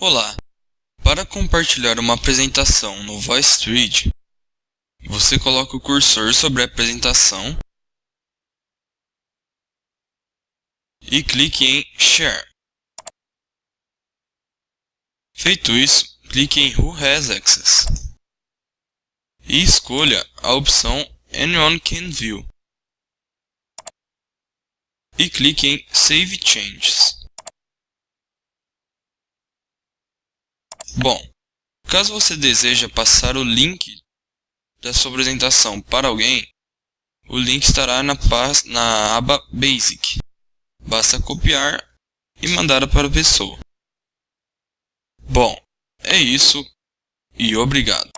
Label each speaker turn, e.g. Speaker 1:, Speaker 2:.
Speaker 1: Olá! Para compartilhar uma apresentação no VoiceThread, você coloca o cursor sobre a apresentação e clique em Share. Feito isso, clique em Who has Access e escolha a opção Anyone can view e clique em Save Changes. Bom, caso você deseje passar o link da sua apresentação para alguém, o link estará na, na aba Basic. Basta copiar e mandar para a pessoa. Bom, é isso e obrigado.